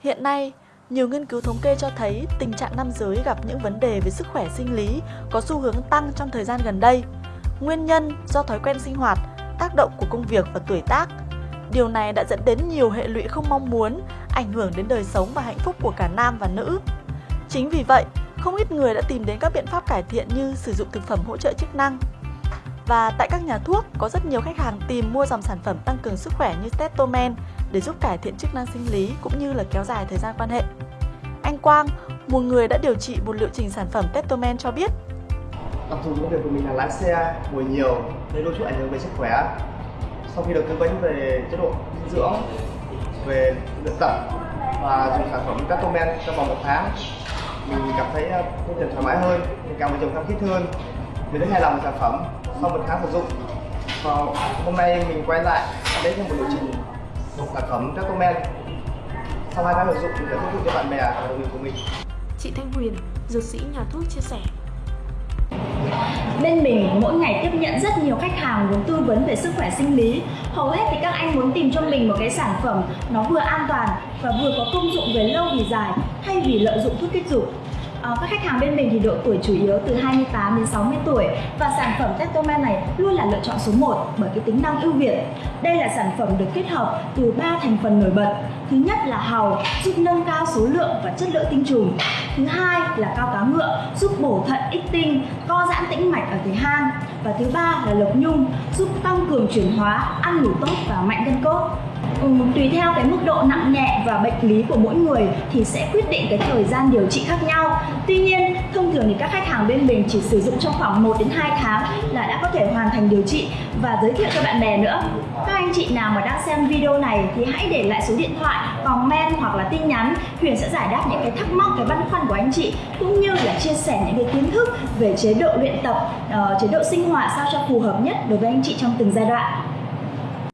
Hiện nay, nhiều nghiên cứu thống kê cho thấy tình trạng nam giới gặp những vấn đề về sức khỏe sinh lý có xu hướng tăng trong thời gian gần đây. Nguyên nhân do thói quen sinh hoạt, tác động của công việc và tuổi tác. Điều này đã dẫn đến nhiều hệ lụy không mong muốn, ảnh hưởng đến đời sống và hạnh phúc của cả nam và nữ. Chính vì vậy, không ít người đã tìm đến các biện pháp cải thiện như sử dụng thực phẩm hỗ trợ chức năng. Và tại các nhà thuốc, có rất nhiều khách hàng tìm mua dòng sản phẩm tăng cường sức khỏe như Testomen để giúp cải thiện chức năng sinh lý cũng như là kéo dài thời gian quan hệ. Anh Quang, một người đã điều trị một liệu trình sản phẩm Testomen cho biết Đặc thù công việc của mình là lái xe, ngồi nhiều nên đôi chút ảnh hưởng về sức khỏe. Sau khi được tư vấn về chế độ dinh dưỡng, về luyện tập và dùng sản phẩm Testomen trong vòng một tháng, mình cảm thấy tinh thần thoải mái hơn, mình càng vợ chồng khăng khít hơn. Mình rất hài lòng với sản phẩm sau một tháng sử dụng. Và hôm nay mình quay lại đến thêm một liệu trình sản phẩm Testomen sau hai tháng sử dụng thuyết phục cho bạn bè và đồng nghiệp của mình. Chị Thanh Huyền, dược sĩ nhà thuốc chia sẻ. Bên mình mỗi ngày tiếp nhận rất nhiều khách hàng muốn tư vấn về sức khỏe sinh lý. Hầu hết thì các anh muốn tìm cho mình một cái sản phẩm nó vừa an toàn và vừa có công dụng về lâu về dài thay vì lợi dụng thuốc kích dục À, các khách hàng bên mình thì độ tuổi chủ yếu từ 28 đến 60 tuổi và sản phẩm Testomen này luôn là lựa chọn số 1 bởi cái tính năng ưu việt. Đây là sản phẩm được kết hợp từ 3 thành phần nổi bật. Thứ nhất là hàu giúp nâng cao số lượng và chất lượng tinh trùng. Thứ hai là cao cá ngựa giúp bổ thận ích tinh, co giãn tĩnh mạch ở thể hang. Và thứ ba là lộc nhung giúp tăng cường chuyển hóa, ăn ngủ tốt và mạnh gân cốt. Ừ, tùy theo cái mức độ nặng nhẹ và bệnh lý của mỗi người thì sẽ quyết định cái thời gian điều trị khác nhau. Tuy nhiên, thông thường thì các khách hàng bên mình chỉ sử dụng trong khoảng 1 đến 2 tháng là đã có thể hoàn thành điều trị và giới thiệu cho bạn bè nữa. Các anh chị nào mà đang xem video này thì hãy để lại số điện thoại, comment hoặc là tin nhắn. Huyền sẽ giải đáp những cái thắc mắc, cái băn khoăn của anh chị cũng như là chia sẻ những cái kiến thức về chế độ luyện tập, uh, chế độ sinh hoạt sao cho phù hợp nhất đối với anh chị trong từng giai đoạn.